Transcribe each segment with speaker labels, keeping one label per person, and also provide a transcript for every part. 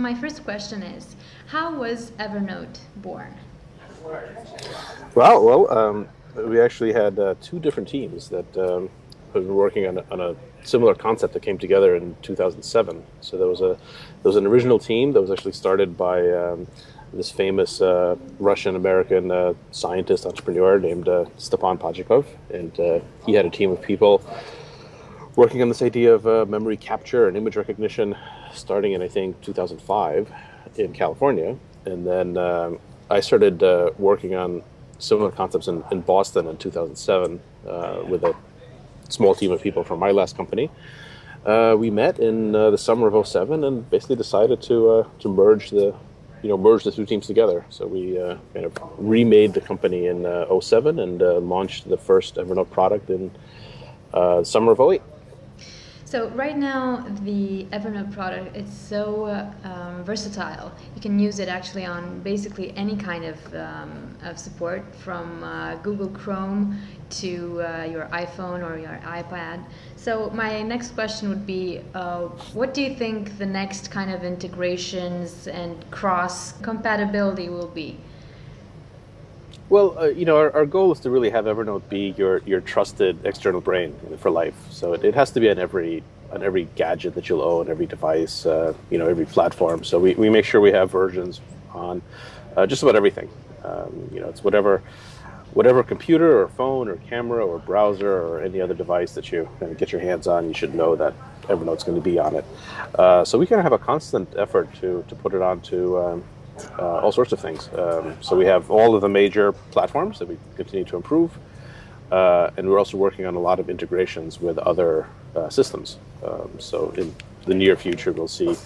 Speaker 1: My first question is, how was Evernote born?
Speaker 2: Well, well, um, we actually had uh, two different teams that um, have been working on a, on a, similar concept that came together in 2007. So there was a there was an original team that was actually started by um, this famous uh, Russian American uh, scientist entrepreneur named uh, Stepan Pachikov, and uh, he had a team of people working on this idea of uh, memory capture and image recognition, starting in I think 2005 in California, and then um, I started uh, working on similar concepts in, in Boston in 2007 with a small team of people from my last company. Uh, we met in uh, the summer of 07 and basically decided to uh, to merge the you know merge the two teams together. So we uh, kind of remade the company in uh, 07 and uh, launched the first Evernote product in summer of 08.
Speaker 1: So right now, the Evernote product is so um, versatile. You can use it actually on basically any kind of, um, of support, from uh, Google Chrome to uh, your iPhone or your iPad. So my next question would be, uh, what do you think the next kind of integrations and cross compatibility will be?
Speaker 2: Well, uh, you know, our, our, goal is to really have Evernote be your, your trusted external brain for life. So it, it has to be on every on every gadget that you'll own, every device, uh, you know, every platform. So we, we make sure we have versions on uh, just about everything. Um, you know, it's whatever whatever computer or phone or camera or browser or any other device that you get your hands on, you should know that Evernote's going to be on it. Uh, so we kind of have a constant effort to to put it onto. Um, uh, all sorts of things. Um, so we have all of the major platforms that we continue to improve, uh, and we're also working on a lot of integrations with other uh, systems. Um, so in the near future, we'll see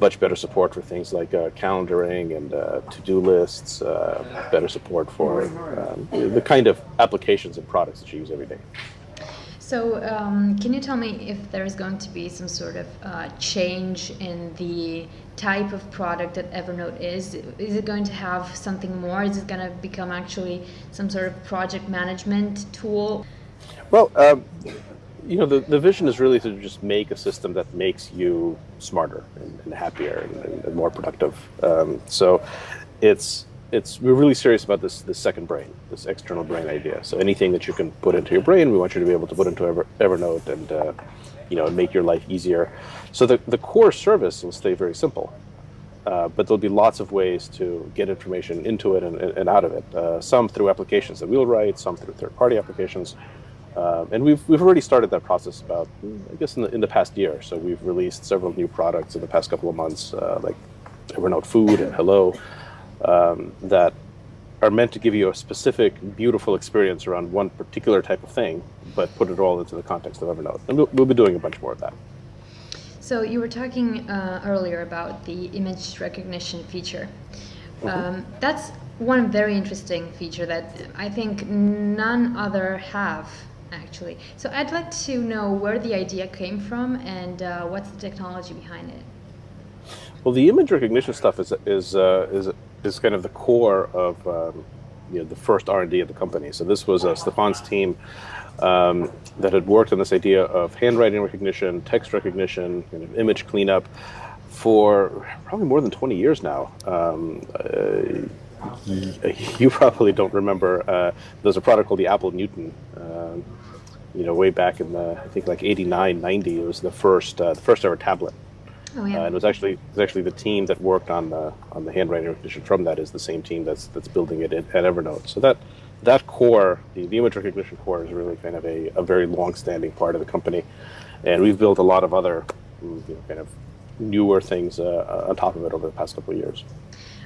Speaker 2: much better support for things like uh, calendaring and uh, to-do lists, uh, better support for um, the kind of applications and products that you use every day.
Speaker 1: So, um, can you tell me if there is going to be some sort of uh, change in the type of product that Evernote is? Is it going to have something more? Is it going to become actually some sort of project management tool?
Speaker 2: Well, um, you know, the, the vision is really to just make a system that makes you smarter and, and happier and, and, more productive. Um, so, it's it's we're really serious about this this second brain, this external brain idea. So anything that you can put into your brain, we want you to be able to put into Ever, Evernote and uh, you know make your life easier. So the the core service will stay very simple, uh, but there'll be lots of ways to get information into it and, and out of it. Uh, some through applications that we'll write, some through third-party applications. Uh, and we've, we've already started that process about, I guess, in the, in the past year. So we've released several new products in the past couple of months, uh, like Evernote Food and Hello, um, that are meant to give you a specific, beautiful experience around one particular type of thing, but put it all into the context of Evernote. And we'll, we'll be doing a bunch more of that.
Speaker 1: So you were talking uh, earlier about the image recognition feature. Mm -hmm. um, that's one very interesting feature that I think none other have actually. So I'd like to know where the idea came from and uh, what's the technology behind it.
Speaker 2: Well, the image recognition stuff is is uh, is is kind of the core of um, you know, the first R&D of the company. So this was uh, Stefan's team um, that had worked on this idea of handwriting recognition, text recognition, kind of image cleanup for probably more than 20 years now. Um, uh, you probably don't remember, uh, there's a product called the Apple Newton. Um, you know, way back in the, I think like 89, 90, it was the first, uh, the first ever tablet.
Speaker 1: Oh, yeah.
Speaker 2: Uh, and it was actually it was actually the team that worked on the on the handwriting recognition from that is the same team that's that's building it at, at Evernote. So that that core, the, the image recognition core, is really kind of a, a very long-standing part of the company, and we've built a lot of other you know, kind of newer things uh, on top of it over the past couple of years.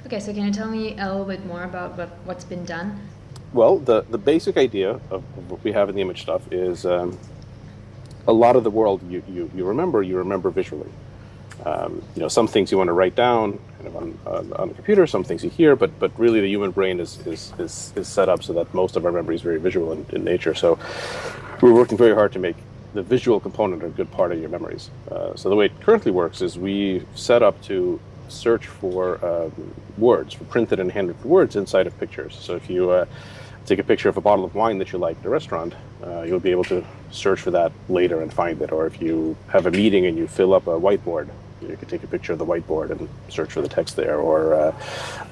Speaker 1: Okay, so can you tell me a little bit more about what, what's been done?
Speaker 2: Well, the, the basic idea of, of what we have in the image stuff is um, a lot of the world you, you, you remember, you remember visually. Um, you know, some things you want to write down kind of on, on, on, the computer, some things you hear, but but really the human brain is, is, is, is set up so that most of our memory is very visual in, in, nature. So we're working very hard to make the visual component a good part of your memories. Uh, so the way it currently works is we set up to search for um, words, for printed and handwritten words inside of pictures. So if you uh, take a picture of a bottle of wine that you like at a restaurant, uh, you'll be able to search for that later and find it. Or if you have a meeting and you fill up a whiteboard, You could take a picture of the whiteboard and search for the text there, or uh,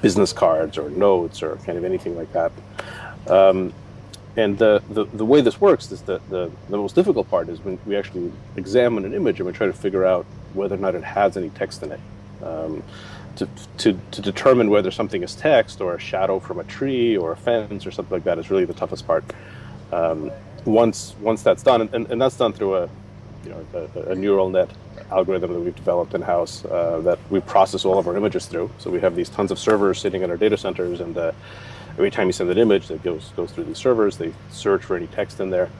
Speaker 2: business cards, or notes, or kind of anything like that. Um, and the, the, the, way this works is that the, the most difficult part is when we actually examine an image and we try to figure out whether or not it has any text in it. Um, to, to, to determine whether something is text or a shadow from a tree or a fence or something like that is really the toughest part. Um, once once that's done, and, and that's done through a you know a, a neural net algorithm that we've developed in house uh, that we process all of our images through. So we have these tons of servers sitting in our data centers, and uh, every time you send an image, that goes goes through these servers. They search for any text in there.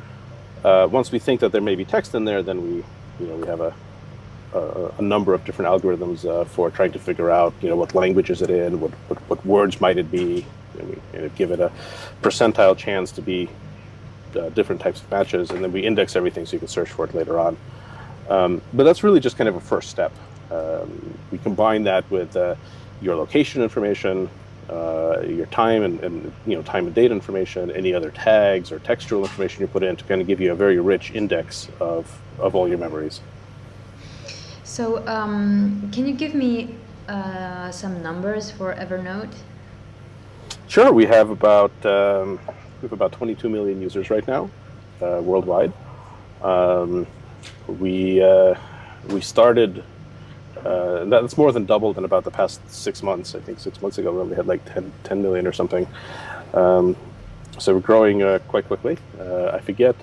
Speaker 2: Uh, once we think that there may be text in there, then we you know we have a a, a number of different algorithms uh, for trying to figure out, you know, what language is it in, what, what, what words might it be, and, we, give it a percentile chance to be uh, different types of matches, and then we index everything so you can search for it later on. Um, but that's really just kind of a first step. Um, we combine that with uh, your location information, uh, your time and, and, you know time and date information, any other tags or textual information you put in to kind of give you a very rich index of, of all your memories.
Speaker 1: So, um, can you give me uh, some numbers for Evernote?
Speaker 2: Sure. We have about um, we have about 22 million users right now, uh, worldwide. We uh, we started. Uh, that's more than doubled in about the past six months. I think six months ago we only had like 10, 10 million or something. Um, so we're growing uh, quite quickly. Uh, I forget.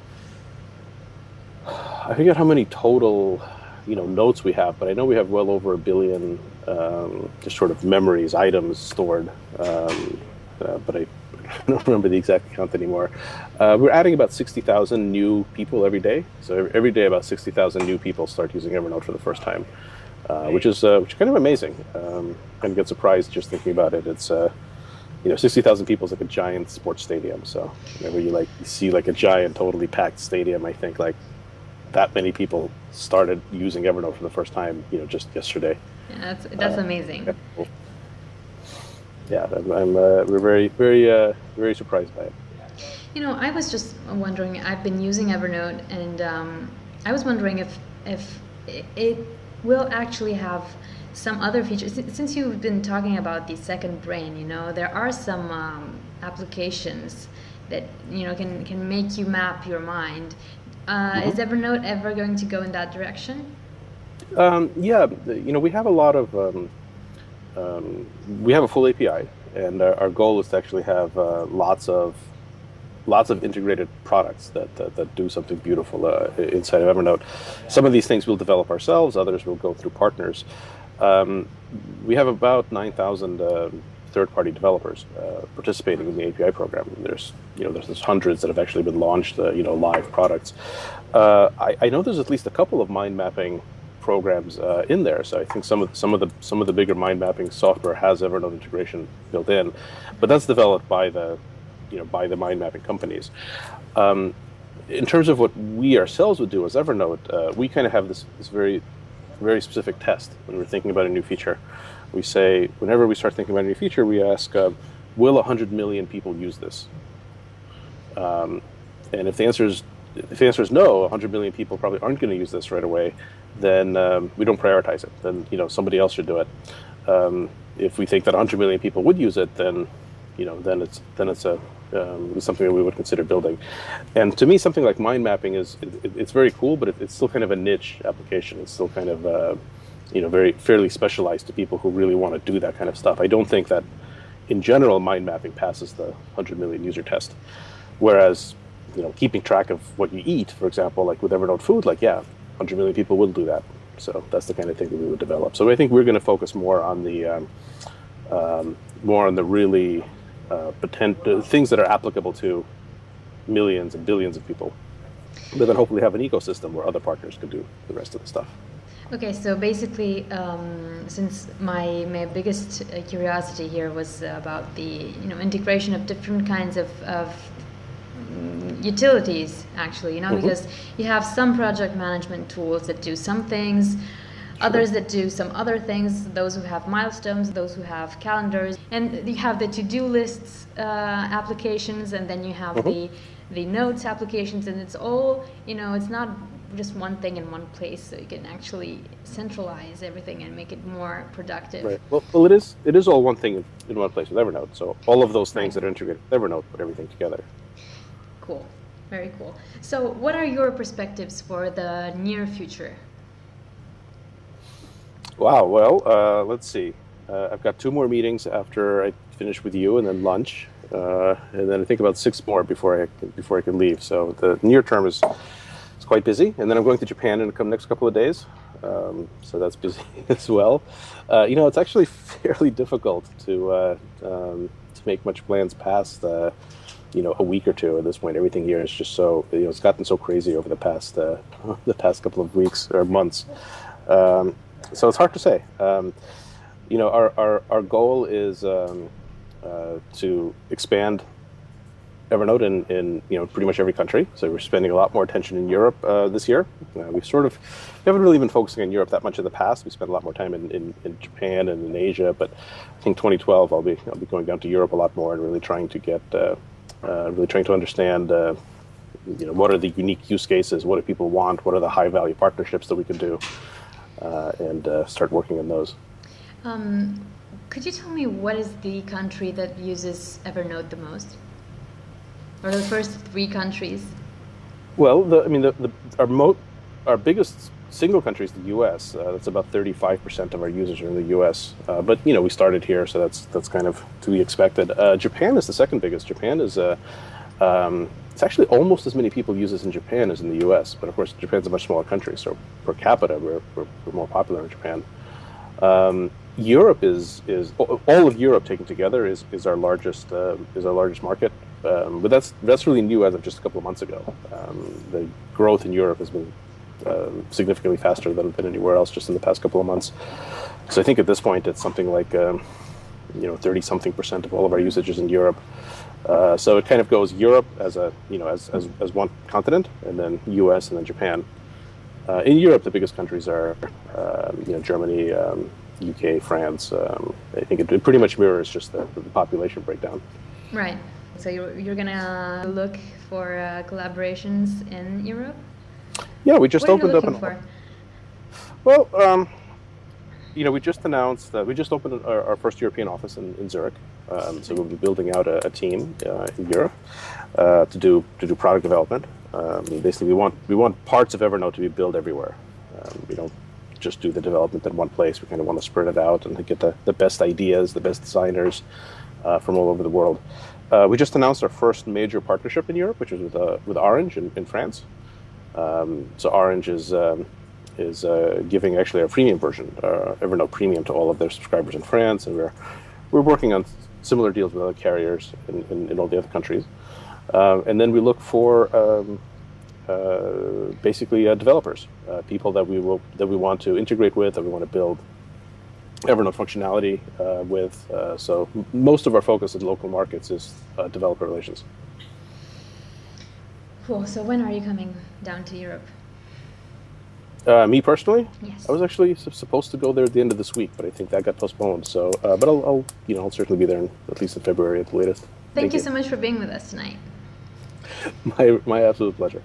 Speaker 2: I forget how many total you know notes we have, but I know we have well over a billion um, just sort of memories, items stored. Um, uh, but I, I, don't remember the exact count anymore. Uh, we're adding about 60,000 new people every day. So every day, about 60,000 new people start using Evernote for the first time, uh, which is uh, which is kind of amazing. Um, kind of get surprised just thinking about it. It's uh, you know, 60,000 people is like a giant sports stadium. So whenever you like you see like a giant, totally packed stadium, I think like that many people started using Evernote for the first time, you know, just yesterday.
Speaker 1: Yeah, that's that's uh, amazing.
Speaker 2: Yeah, I'm, I'm uh, we're very very uh, very surprised by it.
Speaker 1: You know, I was just wondering. I've been using Evernote, and um, I was wondering if if it will actually have some other features. Since you've been talking about the second brain, you know, there are some um, applications that you know can can make you map your mind uh, mm-hmm. Is Evernote ever going to go in that direction?
Speaker 2: Um, yeah, you know, we have a lot of, um, we have a full API, and our, our goal is to actually have uh, lots of lots of integrated products that, that, that do something beautiful uh, inside of Evernote. Some of these things we'll develop ourselves, others we'll go through partners. Um, we have about 9,000 uh, third-party developers uh, participating in the API program. There's, you know, there's, there's hundreds that have actually been launched, uh, you know, live products. Uh, I, I, know there's at least a couple of mind mapping programs uh, in there. So I think some of some of the some of the bigger mind mapping software has Evernote integration built in, but that's developed by the, you know, by the mind mapping companies. Um, in terms of what we ourselves would do as Evernote, uh, we kind of have this, this very, very specific test when we're thinking about a new feature we say, whenever we start thinking about a new feature, we ask, uh, will 100 million people use this? Um, and if the answer is if the answer is no, 100 million people probably aren't going to use this right away, then um, we don't prioritize it. Then you know somebody else should do it. Um, if we think that 100 million people would use it, then you know then it's then it's a um, something that we would consider building. And to me, something like mind mapping is it, it's very cool, but it, it's still kind of a niche application. It's still kind of uh, you know, very fairly specialized to people who really want to do that kind of stuff. I don't think that, in general, mind mapping passes the 100 million user test. Whereas, you know, keeping track of what you eat, for example, like with Evernote Food, like yeah, 100 million people will do that. So that's the kind of thing that we would develop. So I think we're going to focus more on the um, um, more on the really uh, potent uh, things that are applicable to millions and billions of people, but then hopefully have an ecosystem where other partners can do the rest of the stuff.
Speaker 1: Okay, so basically, um, since my my biggest uh, curiosity here was about the you know integration of different kinds of, of utilities, actually, you know, mm-hmm. because you have some project management tools that do some things, others that do some other things, those who have milestones, those who have calendars, and you have the to-do lists uh, applications, and then you have mm-hmm. the the notes applications, and it's all you know, it's not just one thing in one place, so you can actually centralize everything and make it more productive.
Speaker 2: Right. Well, well, it is it is all one thing in, in one place with Evernote. So all of those things
Speaker 1: Right.
Speaker 2: that are integrated with Evernote put everything together.
Speaker 1: Cool, very cool. So, what are your perspectives for the near future?
Speaker 2: Wow. Well, uh, let's see. Uh, I've got two more meetings after I finish with you, and then lunch, uh, and then I think about six more before I before I can leave. So the near term is is quite busy, and then I'm going to Japan in the next couple of days. Um, so that's busy as well. Uh, you know, it's actually fairly difficult to uh, um, to make much plans past uh, you know a week or two at this point. Everything here is just so you know it's gotten so crazy over the past uh, the past couple of weeks or months. Um, so it's hard to say. Um, you know, our, our, our goal is um, uh, to expand Evernote in, in you know pretty much every country. So we're spending a lot more attention in Europe uh, this year. Uh, we sort of we haven't really been focusing on Europe that much in the past. We spent a lot more time in, in, in Japan and in Asia, but I think 2012 I'll be I'll be going down to Europe a lot more and really trying to get uh, uh, really trying to understand. Uh, you know, what are the unique use cases? What do people want? What are the high value partnerships that we can do? Uh, and uh, start working on those.
Speaker 1: Um, could you tell me what is the country that uses Evernote the most? Or the first three countries?
Speaker 2: Well, the, I mean, the, the, our mo- our biggest single country is the U.S. Uh, that's about 35% of our users are in the U.S. Uh, but you know, we started here, so that's that's kind of to be expected. Uh, Japan is the second biggest. Japan is uh, um, it's actually almost as many people use this in Japan as in the U.S. But of course, Japan's a much smaller country, so per capita, we're, we're, we're more popular in Japan. Um, Europe is is all of Europe taken together is, is our largest uh, is our largest market, um, but that's that's really new as of just a couple of months ago. Um, the growth in Europe has been um, significantly faster than, than anywhere else just in the past couple of months. So I think at this point it's something like um, you know 30 something percent of all of our usage is in Europe. Uh, so it kind of goes Europe as a you know as, as, as one continent, and then U.S. and then Japan. Uh, in Europe, the biggest countries are um, you know Germany, um, UK, France. Um, I think it, it pretty much mirrors just the, the population breakdown.
Speaker 1: Right. So you're, you're gonna look for uh, collaborations in Europe?
Speaker 2: Yeah, we just
Speaker 1: what are you
Speaker 2: opened up an.
Speaker 1: for?
Speaker 2: Well, um, you know, we just announced that we just opened our, our first European office in, in Zurich. Um, so we'll be building out a, a team uh, in Europe uh, to do to do product development. Um, basically, we want we want parts of Evernote to be built everywhere. Um, we don't just do the development in one place. We kind of want to spread it out and get the, the best ideas, the best designers uh, from all over the world. Uh, we just announced our first major partnership in Europe, which is with uh, with Orange in, in France. Um, so Orange is um, is uh, giving actually a premium version, uh, Evernote Premium, to all of their subscribers in France, and we're we're working on similar deals with other carriers in, in, in all the other countries. Um, and then we look for um, uh, basically uh, developers, uh, people that we will that we want to integrate with, that we want to build Evernote functionality uh, with. Uh, so most of our focus in local markets is uh, developer relations.
Speaker 1: Cool. So when are you coming down to Europe?
Speaker 2: Uh, me personally,
Speaker 1: Yes.
Speaker 2: I was actually supposed to go there at the end of this week, but I think that got postponed. So, uh, but I'll, I'll, you know, I'll certainly be there in, at least in February at the latest.
Speaker 1: Thank, you so much for being with us tonight.
Speaker 2: My, my absolute pleasure.